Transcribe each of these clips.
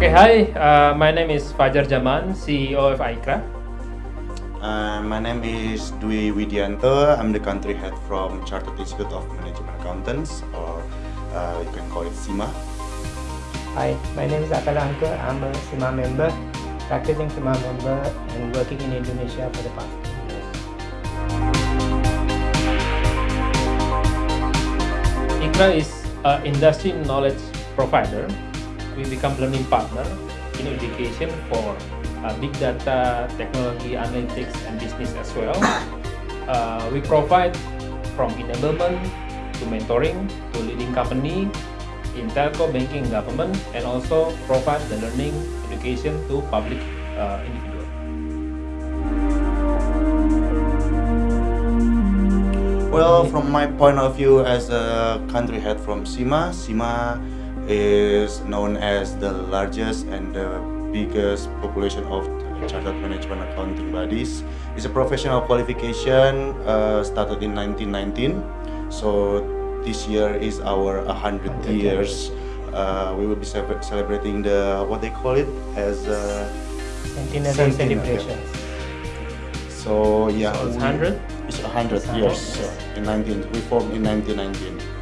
Okay, hi. Uh, my name is Fajar Jaman, CEO of IYKRA. Uh, my name is Dwi Widianto. I'm the country head from Chartered Institute of Management Accountants, or uh, you can call it CIMA. Hi, my name is Akala Ankur. I'm a CIMA member, practicing CIMA member and working in Indonesia for the past two years. IYKRA is an industry knowledge provider we become learning partner in education for uh, big data, technology, analytics, and business as well. Uh, we provide from enablement to mentoring to leading company in telco, banking, government, and also provide the learning education to public uh, individual. Well, from my point of view as a country head from CIMA, CIMA is known as the largest and the biggest population of chartered management accounting bodies. It's a professional qualification uh, started in 1919. So this year is our 100 years. Uh, we will be celebrating the what they call it as uh, centenary celebrations. So yeah, so it's 100. It's 100 years. So in 19 we formed in 1919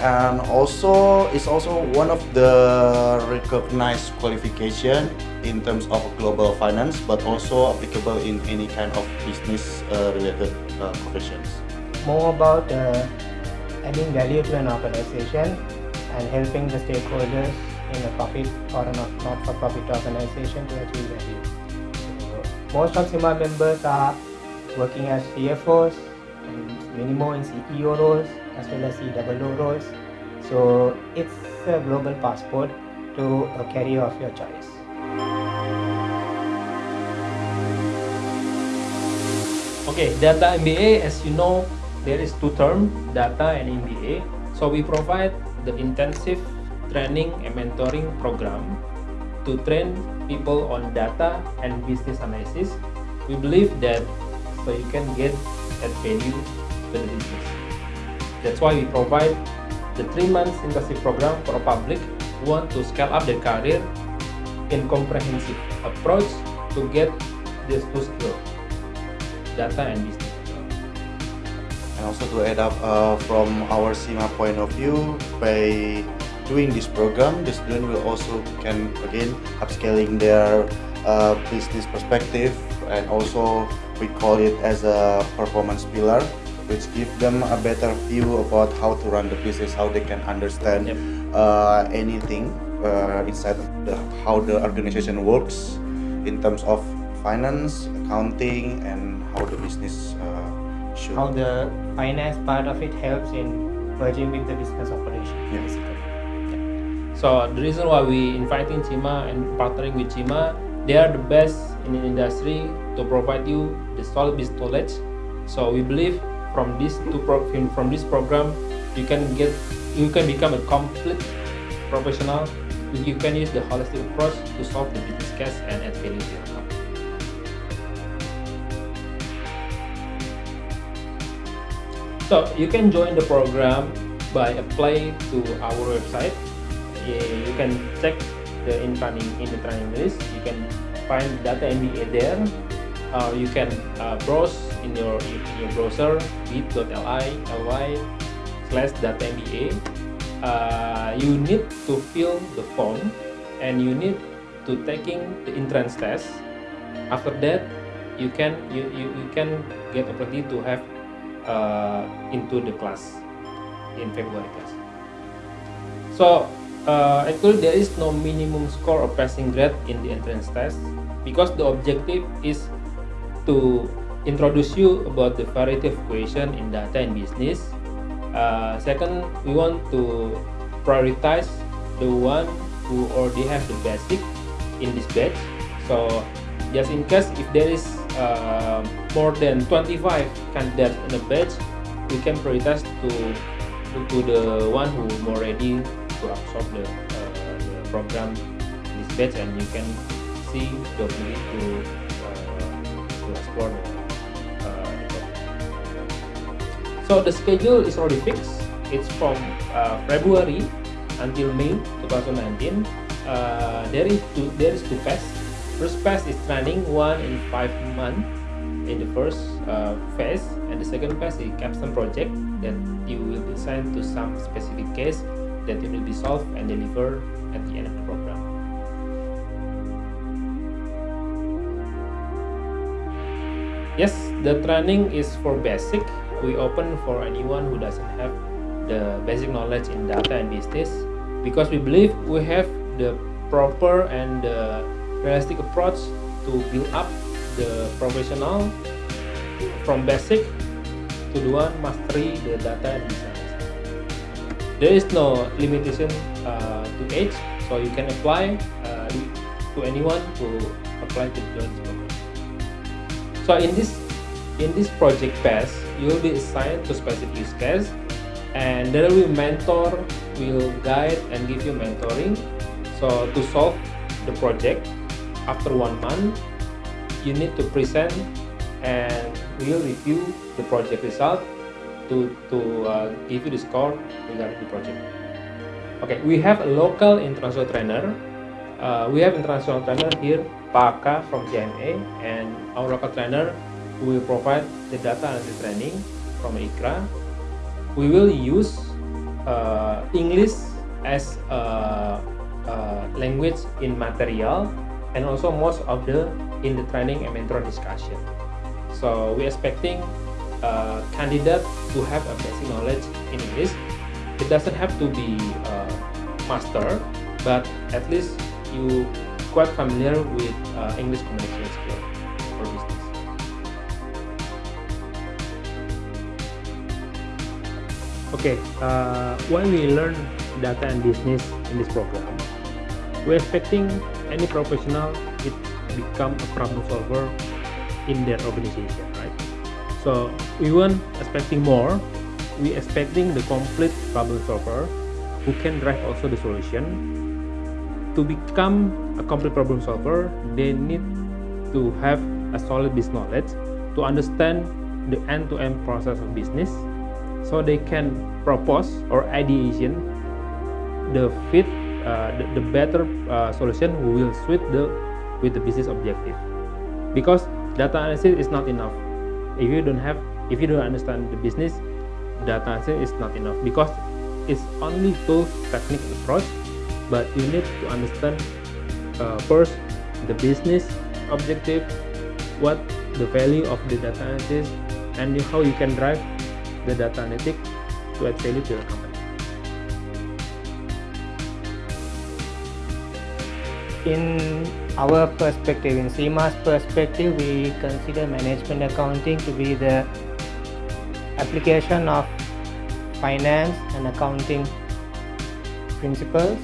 and also it's also one of the recognized qualification in terms of global finance but also applicable in any kind of business uh, related uh, professions. More about uh, adding value to an organization and helping the stakeholders in a profit or a not-for-profit organization to achieve value. So most of CIMA members are working as CFOs and in CEO roles as well as CWO roles. So it's a global passport to a career of your choice. Okay, data MBA, as you know, there is two terms, data and MBA. So we provide the intensive training and mentoring program to train people on data and business analysis. We believe that so you can get that value That's why we provide the three months internship program for public who want to scale up their career in comprehensive approach to get these two skills, data and business. And also to add up uh, from our CIMA point of view, by doing this program, the student will also can again upscaling their uh, business perspective and also we call it as a performance pillar which give them a better view about how to run the business, how they can understand yep. uh, anything uh, inside the, how the organization works in terms of finance, accounting, and how the business uh, should. How the finance part of it helps in merging with the business operation, yeah. basically. Yeah. So the reason why we inviting CIMA and partnering with CIMA, they are the best in the industry to provide you the solid business knowledge. So we believe from this two pro from this program you can get you can become a complete professional. You can use the holistic approach to solve the business case and add value to your company so you can join the program by apply to our website. You can check the in training in the training list. You can find data MBA there. Uh, you can uh, browse in your in your browser bit.ly ly slash data MBA uh, you need to fill the form and you need to taking the entrance test. After that you can you, you, you can get opportunity to have uh, into the class in February class so uh, actually there is no minimum score or passing grade in the entrance test because the objective is to introduce you about the variety of question in data and business. Uh, second, we want to prioritize the one who already have the basic in this batch. So just in case if there is uh, more than 25 candidates in a batch, we can prioritize to to the one who more ready to absorb the, uh, the program this batch and you can see the opportunity to explore so the schedule is already fixed it's from uh, February until May 2019 uh, there is two there is two phases. First phase is training one in five months in the first uh, phase, and the second phase is capstone project that you will be assigned to some specific case that you will be solved and deliver at the end of the program. Yes, the training is for basic. We open for anyone who doesn't have the basic knowledge in data and business because we believe we have the proper and the realistic approach to build up the professional from basic to the one mastery the data and business. There is no limitation uh, to age, so you can apply uh, to anyone to apply to join this program. So in this in this project phase, you will be assigned to specific use case and there will be mentor will guide and give you mentoring. So to solve the project after one month you need to present and we will review the project result to to uh, give you the score regarding the project. Okay we have a local international trainer. Uh, we have international trainer here Paka from GMA and our local trainer will provide the data analysis training from IYKRA we will use uh, English as a, a, language in material and also most of the in the training and mentor discussion. So we're expecting a candidate to have a basic knowledge in English. It doesn't have to be uh, master, but at least you quite familiar with uh, English communication skills. Okay, uh, when we learn data and business in this program, we're expecting any professional it become a problem solver in their organization, right? So we weren't expecting more. We expecting the complete problem solver who can drive also the solution. To become a complete problem solver, they need to have a solid business knowledge to understand the end-to-end -end process of business so they can propose or ideation the fit uh, the, the, better uh, solution will suit the with the business objective. Because data analysis is not enough. If you don't have if you don't understand the business data analysis is not enough. Because it's only to technical approach but you need to understand uh, first the business objective what the value of the data analysis and how you can drive the data analytics to add value to your company. In our perspective, in CIMA's perspective, we consider management accounting to be the application of finance and accounting principles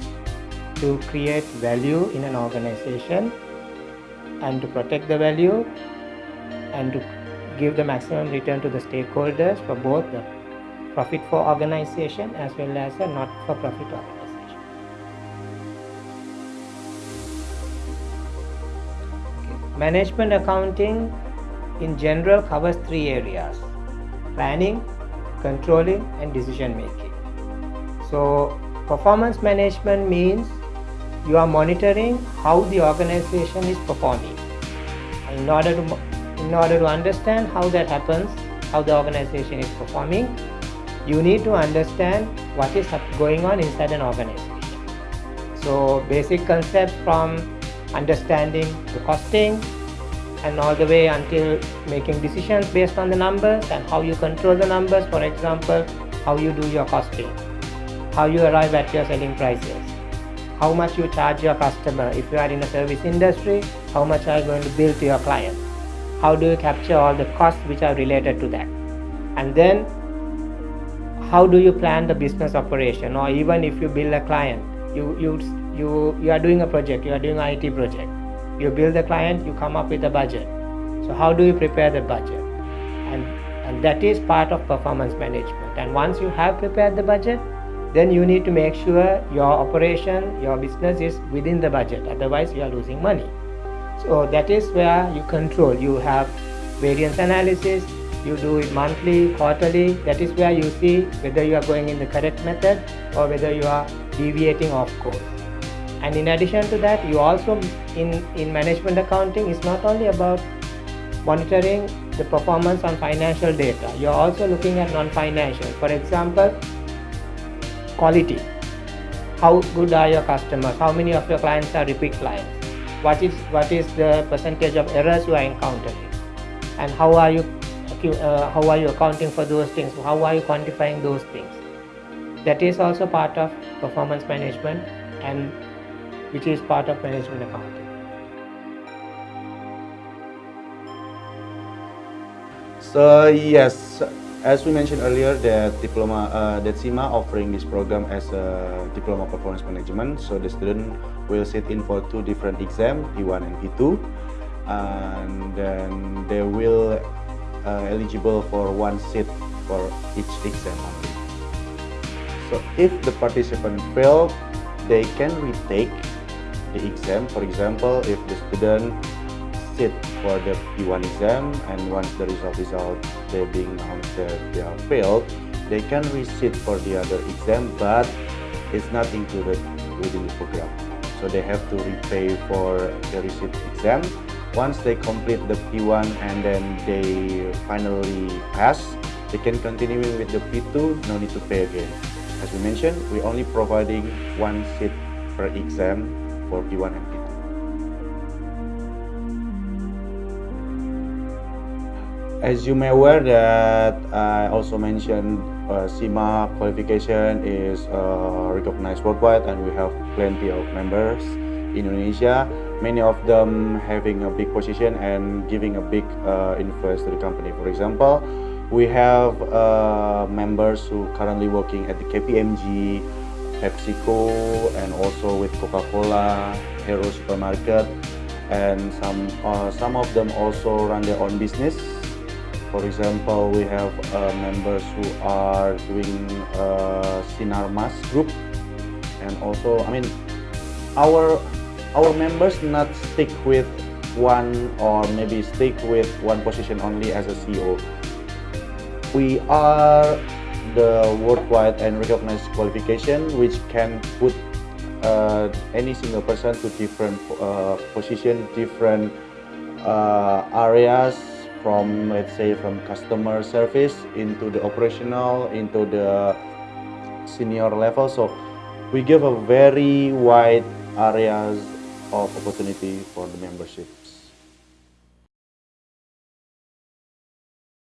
to create value in an organization and to protect the value and to give the maximum return to the stakeholders for both the profit for organization as well as a not for profit organization. Okay. Management accounting in general covers three areas planning, controlling, and decision making. So, performance management means you are monitoring how the organization is performing. In order to in order to understand how that happens, how the organization is performing, you need to understand what is going on inside an organization. So basic concepts from understanding the costing and all the way until making decisions based on the numbers and how you control the numbers, for example, how you do your costing, how you arrive at your selling prices, how much you charge your customer. If you are in a service industry, how much are you going to bill to your client? How do you capture all the costs which are related to that? And then how do you plan the business operation? Or even if you build a client you you you you are doing a project you are doing an IT project. You build the client you come up with a budget. So how do you prepare the budget? And and that is part of performance management. And once you have prepared the budget then you need to make sure your operation your business is within the budget. Otherwise you are losing money so that is where you control. You have variance analysis you do it monthly quarterly. That is where you see whether you are going in the correct method or whether you are deviating off course. And in addition to that you also in in management accounting is not only about monitoring the performance on financial data. You're also looking at non-financial. For example quality. How good are your customers? How many of your clients are repeat clients what is what is the percentage of errors you are encountering? And how are you uh, how are you accounting for those things? How are you quantifying those things? That is also part of performance management and which is part of management accounting. So yes as we mentioned earlier that diploma uh, that CIMA offering this program as a diploma performance management. So the student will sit in for two different exams P1 and P2 and then they will uh, eligible for one seat for each exam so if the participant fail they can retake the exam. For example if the student sit for the P1 exam and once the result is out they being that they are failed they can resit for the other exam but it's not included within the program. So they have to repay for the receipt exam. Once they complete the P1 and then they finally pass they can continue with the P2 no need to pay again. As we mentioned we're only providing one seat per exam for P1 and P2 as you may aware that I also mentioned uh, qualification is uh, recognized worldwide and we have plenty of members in Indonesia. Many of them having a big position and giving a big uh, influence to the company. For example we have uh, members who currently working at the KPMG PepsiCo and also with Coca-Cola Hero Supermarket and some uh, some of them also run their own business for example, we have uh, members who are doing uh, Sinarmas group, and also, I mean, our our members not stick with one or maybe stick with one position only as a CEO. We are the worldwide and recognized qualification which can put uh, any single person to different uh, position, different uh, areas from let's say from customer service into the operational into the senior level. So we give a very wide areas of opportunity for the membership